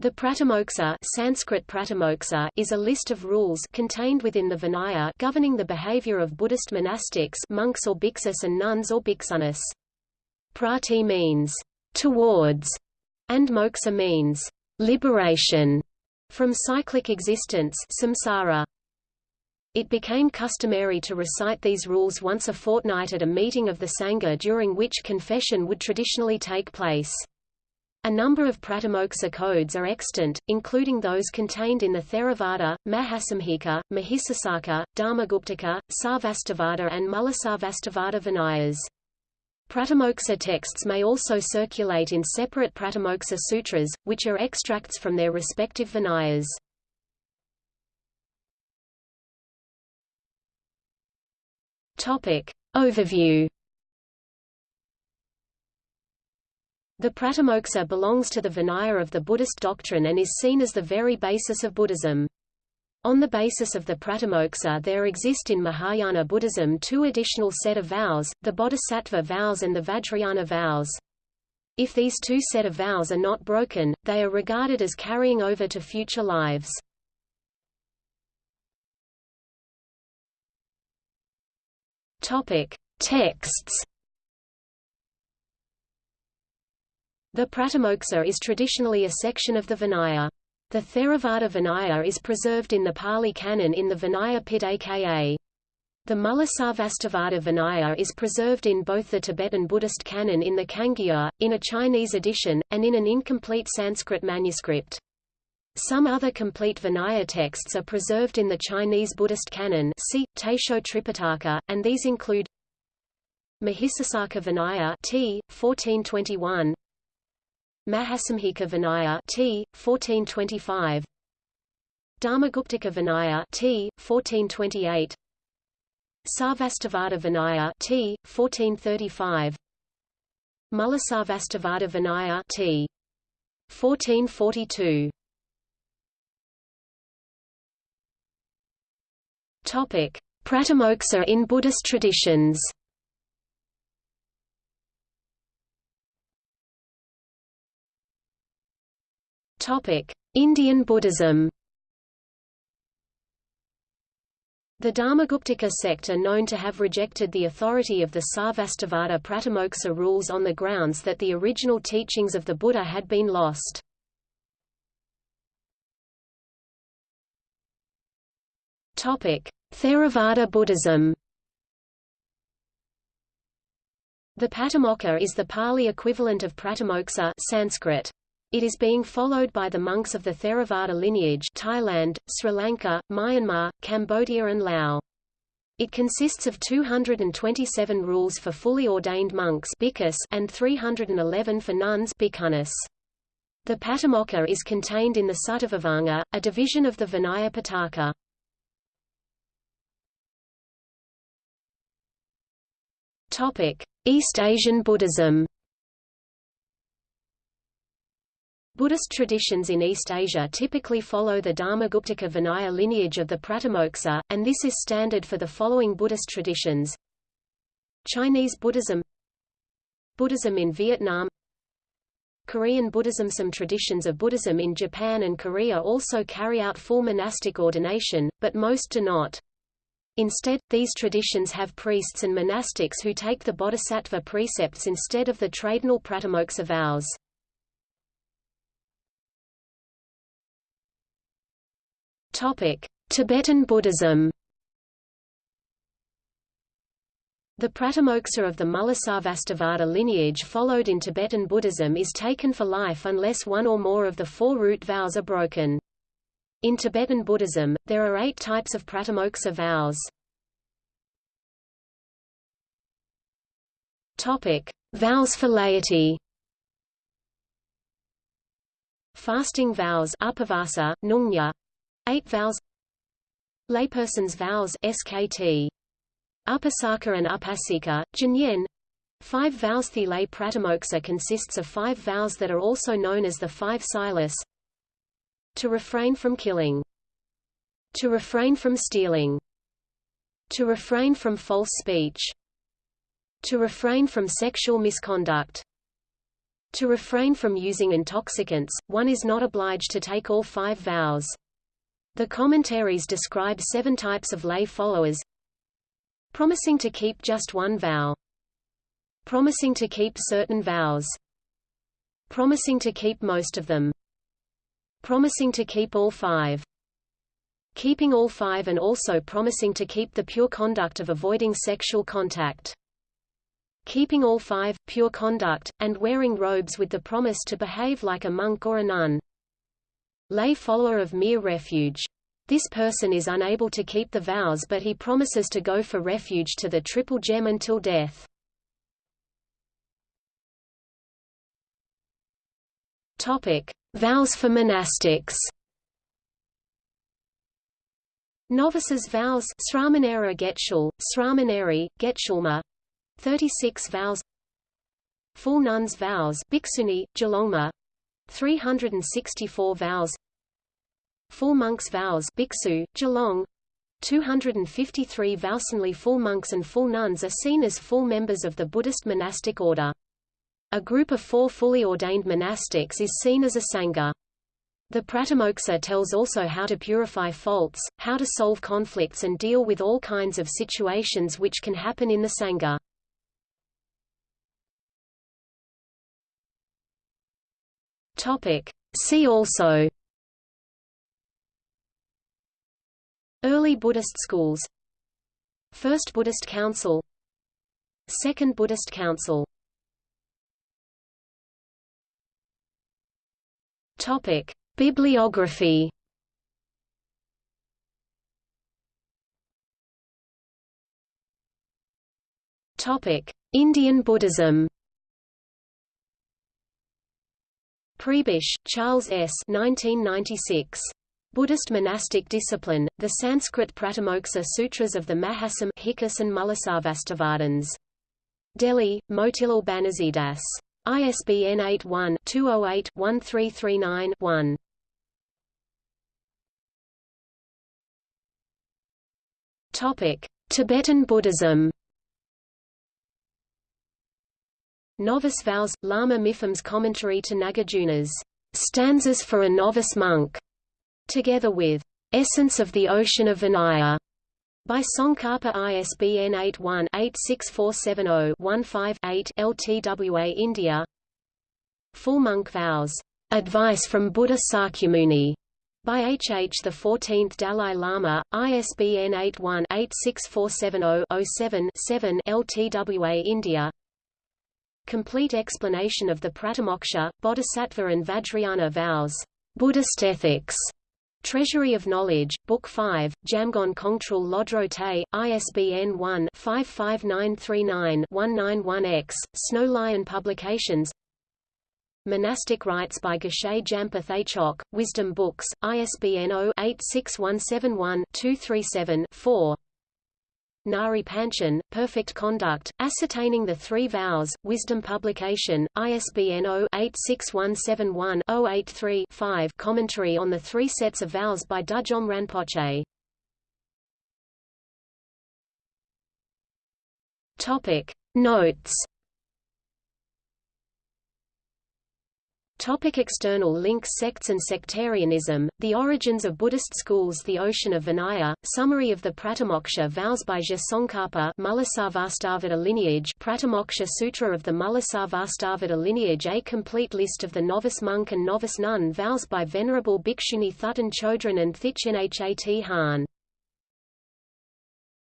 The Pratimoksa, Sanskrit Pratimoksa is a list of rules contained within the Vinaya governing the behavior of Buddhist monastics monks or bhiksus and nuns or bhiksunis. Prati means towards, and moksha means liberation from cyclic existence samsara. It became customary to recite these rules once a fortnight at a meeting of the Sangha during which confession would traditionally take place. A number of Pratimoksa codes are extant, including those contained in the Theravada, Mahasamhika, Mahisasaka, Dharmaguptaka, Sarvastivada and Mulasarvastivada Vinayas. Pratimoksa texts may also circulate in separate Pratimoksa sutras, which are extracts from their respective Vinayas. Topic. Overview The Pratimoksa belongs to the Vinaya of the Buddhist doctrine and is seen as the very basis of Buddhism. On the basis of the Pratimoksa there exist in Mahayana Buddhism two additional set of vows, the Bodhisattva vows and the Vajrayana vows. If these two set of vows are not broken, they are regarded as carrying over to future lives. Topic. Texts The Pratimoksa is traditionally a section of the Vinaya. The Theravada Vinaya is preserved in the Pali Canon in the Vinaya Pitaka. The Mulasarvastivada Vinaya is preserved in both the Tibetan Buddhist canon in the Kangyur, in a Chinese edition, and in an incomplete Sanskrit manuscript. Some other complete Vinaya texts are preserved in the Chinese Buddhist canon see, Taisho Tripitaka, and these include Mahisasaka Vinaya t. 1421, Mahasamhika Vinaya T 1425 Dharmaguptaka Vinaya T 1428 Sarvastivada Vinaya T 1435 Mulasarvastivada Vinaya T 1442 Topic Pratimoksa in Buddhist traditions Indian Buddhism. The Dharmaguptaka sect are known to have rejected the authority of the Sarvastivada Pratimoksa rules on the grounds that the original teachings of the Buddha had been lost. Topic: Theravada Buddhism. The Patimokkha is the Pali equivalent of Pratimoksa Sanskrit. It is being followed by the monks of the Theravada lineage Thailand, Sri Lanka, Myanmar, Cambodia and Laos. It consists of 227 rules for fully ordained monks and 311 for nuns The Patimokkha is contained in the Suttavibhanga, a division of the Vinaya Pitaka. East Asian Buddhism Buddhist traditions in East Asia typically follow the Dharmaguptaka Vinaya lineage of the Pratimoksa, and this is standard for the following Buddhist traditions. Chinese Buddhism Buddhism in Vietnam Korean Buddhism Some traditions of Buddhism in Japan and Korea also carry out full monastic ordination, but most do not. Instead, these traditions have priests and monastics who take the bodhisattva precepts instead of the traditional pratimoksa vows. Topic: Tibetan Buddhism. The Pratimoksa of the Mulasarvastivada lineage followed in Tibetan Buddhism is taken for life unless one or more of the four root vows are broken. In Tibetan Buddhism, there are eight types of Pratimoksa vows. Topic: Vows for laity. Fasting vows upavasa, nungya, Eight vows Layperson's vows SKT. Upasaka and Upasika, Jinyen. Five vows The lay pratimoksa consists of five vows that are also known as the five silas. To refrain from killing. To refrain from stealing. To refrain from false speech. To refrain from sexual misconduct. To refrain from using intoxicants, one is not obliged to take all five vows. The commentaries describe seven types of lay followers. Promising to keep just one vow. Promising to keep certain vows. Promising to keep most of them. Promising to keep all five. Keeping all five and also promising to keep the pure conduct of avoiding sexual contact. Keeping all five, pure conduct, and wearing robes with the promise to behave like a monk or a nun. Lay follower of mere refuge. This person is unable to keep the vows but he promises to go for refuge to the triple gem until death. Topic: Vows for monastics. Novices' vows Sramanera Getshul, Sramaneri, Getshulma 36 vows Full nuns' vows Bhiksuni, Gelongma 364 vows Full monks' vows Bhiksu, Gelong 253 Vowsonly full monks and full nuns are seen as full members of the Buddhist monastic order. A group of four fully ordained monastics is seen as a Sangha. The Pratimoksa tells also how to purify faults, how to solve conflicts and deal with all kinds of situations which can happen in the Sangha. Topic. See also Early Buddhist schools First Buddhist Council Second Buddhist Council Topic. Bibliography Topic. Indian Buddhism Prebish, Charles S. 1996. Buddhist Monastic Discipline, the Sanskrit Pratimoksa Sutras of the Mahasam Hikkas and Mulasarvastivadins. Delhi, Motilal Banarsidass. ISBN 81-208-1339-1. Topic: Tibetan Buddhism. Novice Vows, Lama Mipham's commentary to Nagarjuna's Stanzas for a Novice Monk, together with Essence of the Ocean of Vinaya by Tsongkhapa ISBN 81-86470-15-8 LTWA India Full Monk Vows, Advice from Buddha Sakyamuni by H. H. the 14th Dalai Lama, ISBN 81-86470-07-7 LTWA India Complete explanation of the Pratimoksha, Bodhisattva and Vajrayana vows. Buddhist Ethics. Treasury of Knowledge, Book 5, Jamgon Kongtrul Lodro Te, ISBN 1-55939-191-X, Snow Lion Publications Monastic Rites by Geshe Jampa Thegchok, Wisdom Books, ISBN 0-86171-237-4 Ngari Panchen, Perfect Conduct, Ascertaining the Three Vows, Wisdom Publication, ISBN 0-86171-083-5 Commentary on the Three Sets of Vows by Dudjom Rinpoche Topic. Notes Topic external links Sects and sectarianism, The origins of Buddhist schools The Ocean of Vinaya, Summary of the Pratimoksha vows by Je Tsongkhapa Mulasarvastivada lineage Pratimoksha Sutra of the Mulasarvastivada lineage A complete list of the novice monk and novice nun vows by Venerable Bhikshuni Thubten Chodron and Thich Nhat Hanh